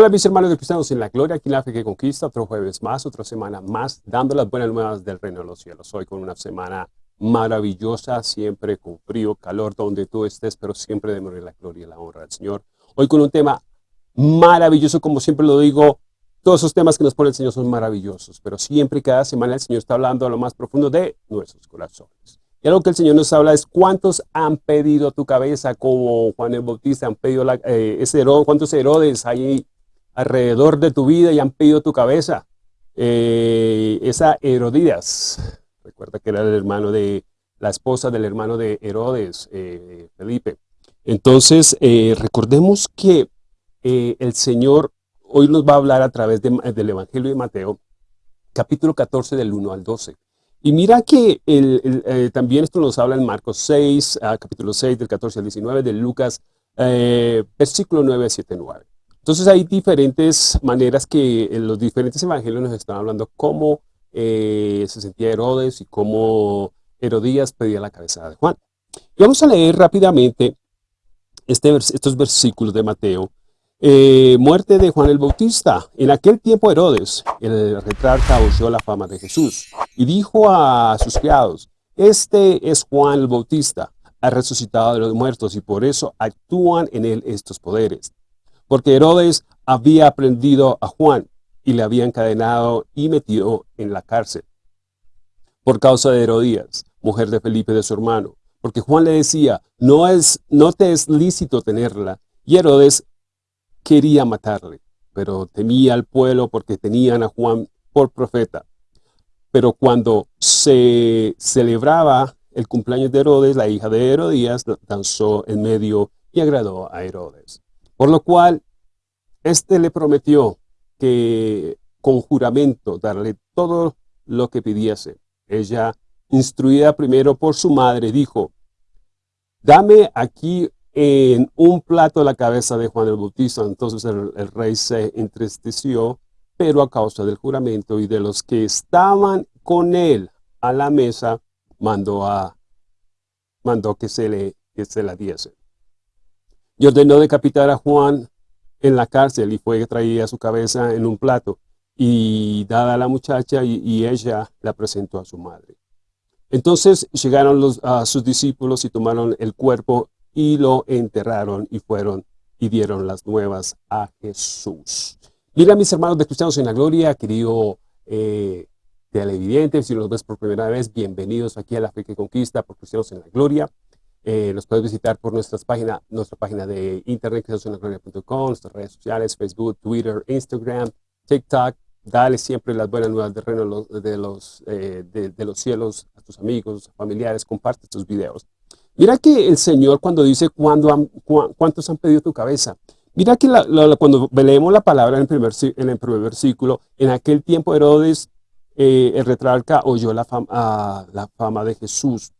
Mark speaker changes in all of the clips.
Speaker 1: Hola mis hermanos de Cristianos en la Gloria, aquí la fe que conquista, otro jueves más, otra semana más, dando las buenas nuevas del reino de los cielos. Hoy con una semana maravillosa, siempre con frío, calor, donde tú estés, pero siempre de la gloria y la honra del Señor. Hoy con un tema maravilloso, como siempre lo digo, todos esos temas que nos pone el Señor son maravillosos, pero siempre y cada semana el Señor está hablando a lo más profundo de nuestros corazones. Y algo que el Señor nos habla es cuántos han pedido tu cabeza como Juan el Bautista, han pedido la, eh, ese Herodes, cuántos Herodes hay alrededor de tu vida y han pedido tu cabeza. Eh, esa Herodías, recuerda que era el hermano de, la esposa del hermano de Herodes, eh, Felipe. Entonces, eh, recordemos que el Señor hoy nos va a hablar a través del Evangelio de Mateo, capítulo 14 del 1 al 12. Y mira que también esto nos habla en Marcos 6, ah, capítulo 6, del 14 al 19, de Lucas, versículo 9 a 7, 9. Entonces hay diferentes maneras que en los diferentes evangelios nos están hablando cómo eh, se sentía Herodes y cómo Herodías pedía la cabeza de Juan. Y vamos a leer rápidamente este, estos versículos de Mateo. Eh, muerte de Juan el Bautista. En aquel tiempo Herodes, el retrarca, oyó la fama de Jesús y dijo a sus criados, este es Juan el Bautista, ha resucitado de los muertos y por eso actúan en él estos poderes porque Herodes había aprendido a Juan y le había encadenado y metido en la cárcel por causa de Herodías, mujer de Felipe de su hermano, porque Juan le decía, no, es, no te es lícito tenerla, y Herodes quería matarle, pero temía al pueblo porque tenían a Juan por profeta. Pero cuando se celebraba el cumpleaños de Herodes, la hija de Herodías danzó en medio y agradó a Herodes. Por lo cual, éste le prometió que con juramento darle todo lo que pidiese. Ella, instruida primero por su madre, dijo, dame aquí en un plato la cabeza de Juan el Bautista. Entonces el, el, rey se entristeció, pero a causa del juramento y de los que estaban con él a la mesa, mandó, a, mandó que, se le, que se la diese y ordenó decapitar a Juan en la cárcel y fue traída su cabeza en un plato y dada a la muchacha y, ella la presentó a su madre. Entonces llegaron sus discípulos y tomaron el cuerpo y lo enterraron y fueron y dieron las nuevas a Jesús. Mira mis hermanos de Cristianos en la Gloria, querido eh, televidente, si los ves por primera vez, bienvenidos aquí a la Fe que Conquista por Cristianos en la Gloria. Eh, nos puedes visitar por nuestras páginas, nuestra página de internet, cristianosonlagloria.com, nuestras redes sociales, Facebook, Twitter, Instagram, TikTok. Dale siempre las buenas nuevas del reino de los, eh, de, los cielos a tus amigos, familiares, comparte tus videos. Mira que el Señor cuando dice cuántos han pedido tu cabeza. Mira que cuando leemos la palabra en el primer, en el primer versículo, en aquel tiempo Herodes, eh, el retrarca, oyó la fama, ah, la fama de Jesús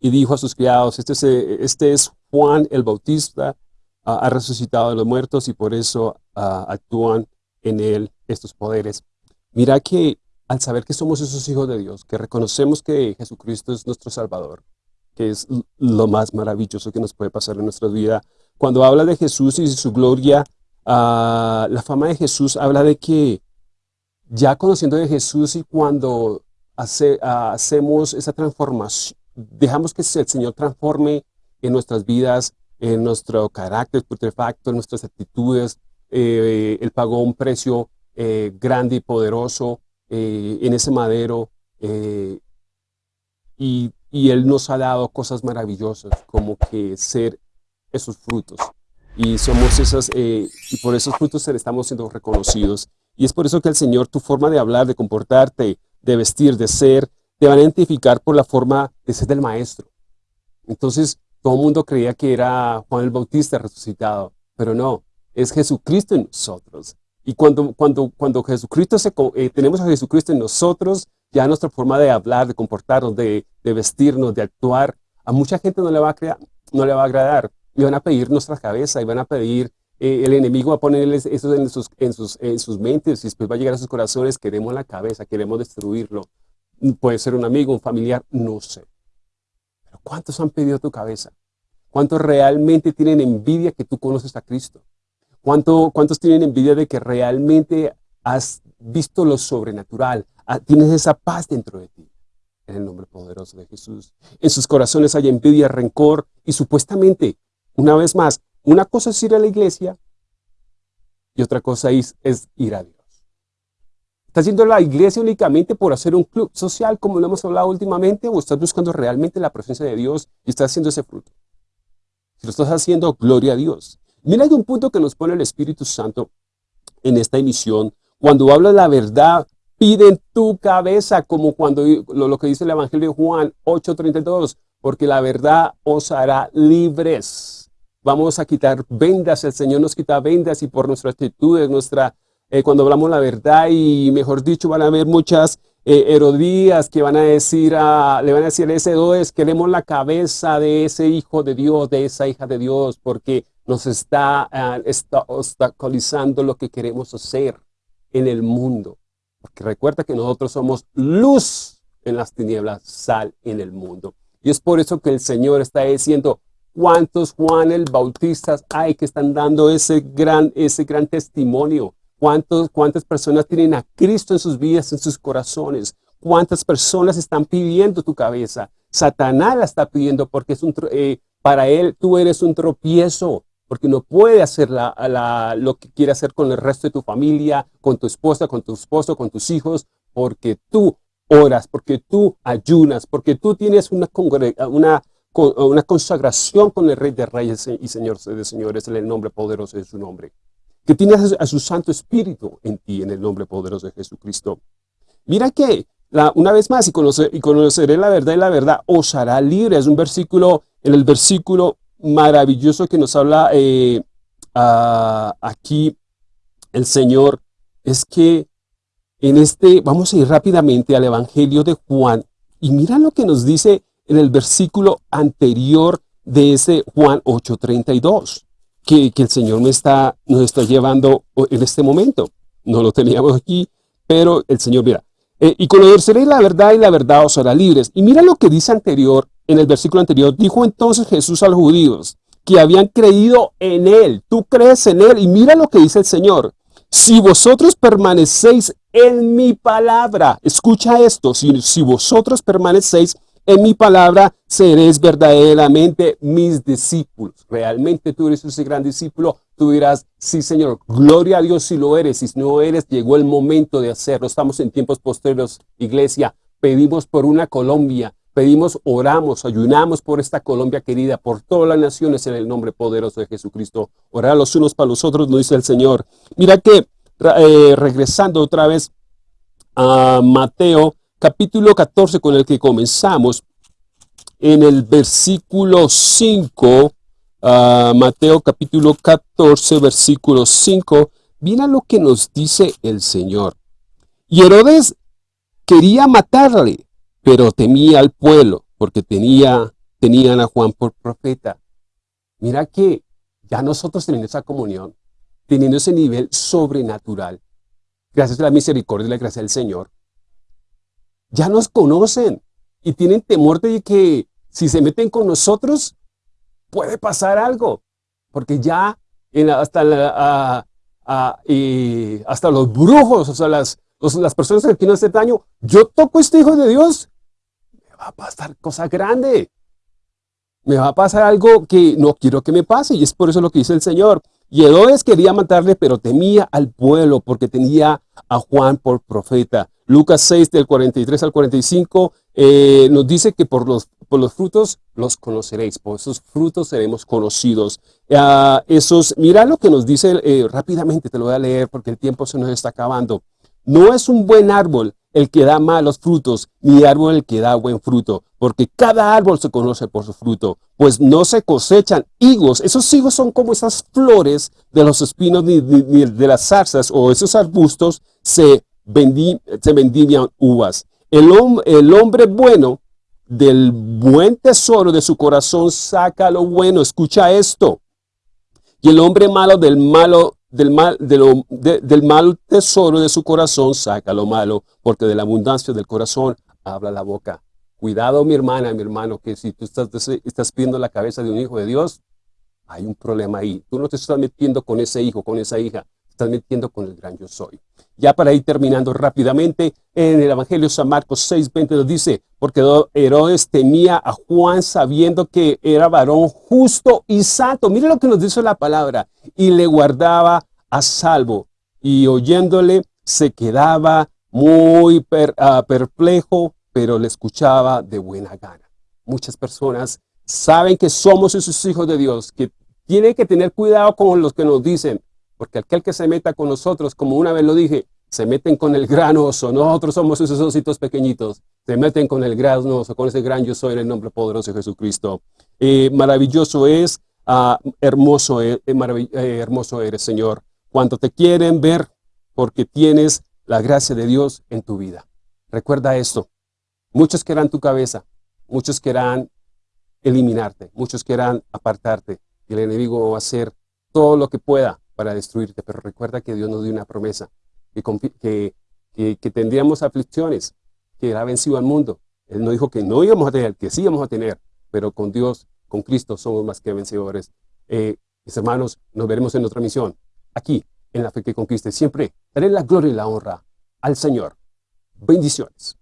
Speaker 1: y dijo a sus criados, este es, este es Juan el Bautista, ha resucitado de los muertos y por eso ah, actúan en él estos poderes. Mira que al saber que somos esos hijos de Dios, que reconocemos que Jesucristo es nuestro Salvador, que es lo más maravilloso que nos puede pasar en nuestra vida, cuando habla de Jesús y su gloria, ah, la fama de Jesús habla de que ya conociendo de Jesús y cuando ah, hacemos esa transformación, dejamos que el Señor transforme en nuestras vidas, en nuestro carácter putrefacto, en nuestras actitudes. Eh, él pagó un precio eh, grande y poderoso eh, en ese madero y, y, Él nos ha dado cosas maravillosas como que ser esos frutos. Y somos esas, y por esos frutos estamos siendo reconocidos. Y es por eso que el Señor, tu forma de hablar, de comportarte, de vestir, de ser, te van a identificar por la forma de ser del maestro. Entonces, todo el mundo creía que era Juan el Bautista resucitado, pero no, es Jesucristo en nosotros. Y cuando, cuando, cuando Jesucristo se, eh, tenemos a Jesucristo en nosotros, ya nuestra forma de hablar, de comportarnos, de, vestirnos, de actuar, a mucha gente no le va a, crear, no le va a agradar. Y van a pedir nuestra cabeza, y van a pedir, eh, el enemigo va a ponerles eso en sus, en, sus, en sus mentes, y después va a llegar a sus corazones, queremos la cabeza, queremos destruirlo puede ser un amigo, un familiar, no sé. Pero ¿cuántos han pedido tu cabeza? ¿Cuántos realmente tienen envidia que tú conoces a Cristo? ¿Cuánto, ¿Cuántos tienen envidia de que realmente has visto lo sobrenatural? Ah, tienes esa paz dentro de ti. En el nombre poderoso de Jesús. En sus corazones hay envidia, rencor y supuestamente, una vez más, una cosa es ir a la iglesia y otra cosa es, es ir a Dios. ¿Estás yendo a la iglesia únicamente por hacer un club social como lo hemos hablado últimamente o estás buscando realmente la presencia de Dios y estás haciendo ese fruto? Si lo estás haciendo, gloria a Dios. Mira, hay un punto que nos pone el Espíritu Santo en esta emisión. Cuando habla la verdad, pide en tu cabeza, como cuando lo, que dice el Evangelio de Juan 8.32, porque la verdad os hará libres. Vamos a quitar vendas, el Señor nos quita vendas y por nuestra actitud, nuestra eh, cuando hablamos la verdad y mejor dicho van a haber muchas eh, erodías que van a decir, a, le van a decir a ese Herodes, queremos la cabeza de ese hijo de Dios, de esa hija de Dios, porque nos está, uh, está obstaculizando lo que queremos hacer en el mundo. Porque recuerda que nosotros somos luz en las tinieblas, sal en el mundo. Y es por eso que el Señor está diciendo, ¿cuántos Juan el Bautistas hay que están dando ese gran, ese gran testimonio? ¿Cuántos, ¿Cuántas personas tienen a Cristo en sus vidas, en sus corazones? ¿Cuántas personas están pidiendo tu cabeza? Satanás la está pidiendo porque es un, eh, para él tú eres un tropiezo, porque no puede hacer lo que quiere hacer con el resto de tu familia, con tu esposa, con tu esposo, con tus hijos, porque tú oras, porque tú ayunas, porque tú tienes una, una, una consagración con el Rey de Reyes y Señor de Señores en el nombre poderoso de su nombre que tienes a su Santo Espíritu en ti, en el nombre poderoso de Jesucristo. Mira que, una vez más, y, y conoceré la verdad y la verdad os hará libre. Es un versículo, en el versículo maravilloso que nos habla eh, aquí el Señor, es que en este, vamos a ir rápidamente al Evangelio de Juan, y mira lo que nos dice en el versículo anterior de ese Juan 8.32 que, el Señor me está, nos está llevando en este momento. No lo teníamos aquí, pero el Señor, mira, eh, y conoceréis la verdad y la verdad os hará libres. Y mira lo que dice anterior, en el versículo anterior, dijo entonces Jesús a los judíos que habían creído en Él. Tú crees en Él y mira lo que dice el Señor. Si vosotros permanecéis en mi palabra, escucha esto, si, si vosotros permanecéis en mi palabra seréis verdaderamente mis discípulos. Realmente tú eres ese gran discípulo. Tú dirás, sí Señor, gloria a Dios si lo eres. Si no eres, llegó el momento de hacerlo. Estamos en tiempos posteriores, iglesia. Pedimos por una Colombia. Pedimos, oramos, ayunamos por esta Colombia querida, por todas las naciones en el nombre poderoso de Jesucristo. Orar los unos para los otros, nos dice el Señor. Mira que, eh, regresando otra vez a Mateo capítulo 14 con el que comenzamos, en el versículo 5, ah, Mateo capítulo 14, versículo 5, mira lo que nos dice el Señor. Y Herodes quería matarle, pero temía al pueblo, porque tenía, tenían a Juan por profeta. Mira que ya nosotros teniendo esa comunión, teniendo ese nivel sobrenatural, gracias a la misericordia y la gracia del Señor, ya nos conocen y tienen temor de que si se meten con nosotros puede pasar algo, porque ya hasta, hasta los brujos, o sea, las, las personas que quieren hacer daño, yo toco este hijo de Dios, me va a pasar cosa grande, me va a pasar algo que no quiero que me pase, y es por eso lo que dice el Señor. Y Herodes quería matarle, pero temía al pueblo, porque tenía a Juan por profeta. Lucas 6, del 43 al 45, eh, nos dice que por los, por los frutos los conoceréis, por esos frutos seremos conocidos. Uh, esos, mira lo que nos dice eh, rápidamente, te lo voy a leer porque el tiempo se nos está acabando. No es un buen árbol el que da malos frutos, ni árbol el que da buen fruto, porque cada árbol se conoce por su fruto, pues no se cosechan higos. Esos higos son como esas flores de los espinos ni, de las zarzas o esos arbustos se se vendían uvas. El, el hombre bueno del buen tesoro de su corazón saca lo bueno. Escucha esto. Y el hombre malo del malo del mal, del mal tesoro de su corazón saca lo malo, porque de la abundancia del corazón habla la boca. Cuidado, mi hermana, mi hermano, que si tú estás, estás pidiendo la cabeza de un hijo de Dios, hay un problema ahí. Tú no te estás metiendo con ese hijo, con esa hija, estás metiendo con el gran yo soy. Ya para ir terminando rápidamente, en el Evangelio San Marcos 6, 20 nos dice, porque Herodes temía a Juan sabiendo que era varón justo y santo. Mire lo que nos dice la palabra. Y le guardaba a salvo. Y oyéndole se quedaba muy ah, perplejo, pero le escuchaba de buena gana. Muchas personas saben que somos esos hijos de Dios, que tienen que tener cuidado con los que nos dicen, porque aquel que se meta con nosotros, como una vez lo dije, se meten con el gran oso, nosotros somos esos ositos pequeñitos, se meten con el gran oso, con ese gran yo soy en el nombre poderoso de Jesucristo. Maravilloso es, ah, hermoso, eh, eh, hermoso eres, Señor, cuando te quieren ver, porque tienes la gracia de Dios en tu vida. Recuerda esto, muchos querrán tu cabeza, muchos querrán eliminarte, muchos querrán apartarte, y el enemigo va a hacer todo lo que pueda para destruirte, pero recuerda que Dios nos dio una promesa, que, que, tendríamos aflicciones, que ha vencido al mundo. Él no dijo que no íbamos a tener, que sí íbamos a tener, pero con Dios, con Cristo somos más que vencedores. Eh, mis hermanos, nos veremos en otra misión, aquí, en la fe que conquiste. Siempre daré la gloria y la honra al Señor. Bendiciones.